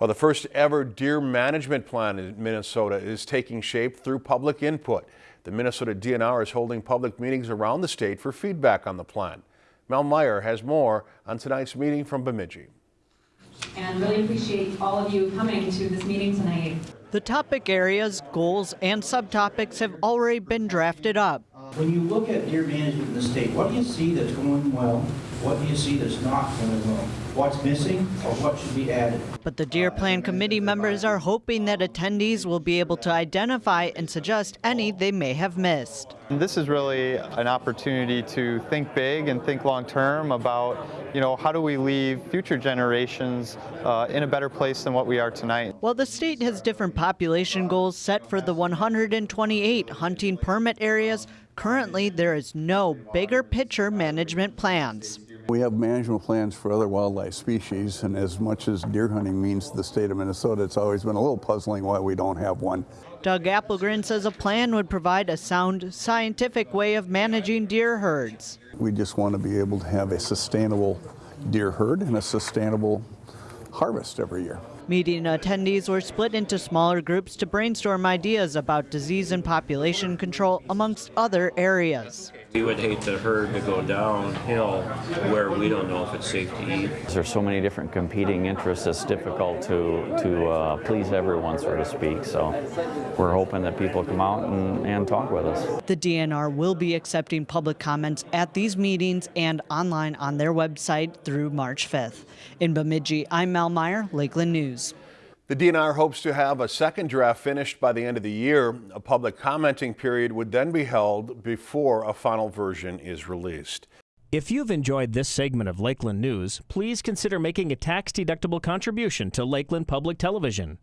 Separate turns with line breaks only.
Well, the first ever deer management plan in Minnesota is taking shape through public input. The Minnesota DNR is holding public meetings around the state for feedback on the plan. Mel Meyer has more on tonight's meeting from Bemidji.
And really appreciate all of you coming to this meeting tonight.
The topic areas, goals, and subtopics have already been drafted up.
When you look at deer management in the state, what do you see that's going well? What do you see that's not going well? What's missing or what should be added?
But the Deer Plan Committee members are hoping that attendees will be able to identify and suggest any they may have missed.
This is really an opportunity to think big and think long term about, you know, how do we leave future generations uh, in a better place than what we are tonight.
While the state has different population goals set for the 128 hunting permit areas, currently there is no bigger picture management plans.
We have management plans for other wildlife species, and as much as deer hunting means to the state of Minnesota, it's always been a little puzzling why we don't have one.
Doug Applegren says a plan would provide a sound, scientific way of managing deer herds.
We just want to be able to have a sustainable deer herd and a sustainable harvest every year.
Meeting attendees were split into smaller groups to brainstorm ideas about disease and population control, amongst other areas.
We would hate the herd to go downhill where we don't know if it's safe to eat.
There's so many different competing interests, it's difficult to, to uh, please everyone, so to speak. So we're hoping that people come out and, and talk with us.
The DNR will be accepting public comments at these meetings and online on their website through March 5th. In Bemidji, I'm Mel Meyer, Lakeland News.
The DNR hopes to have a second draft finished by the end of the year. A public commenting period would then be held before a final version is released.
If you've enjoyed this segment of Lakeland News, please consider making a tax-deductible contribution to Lakeland Public Television.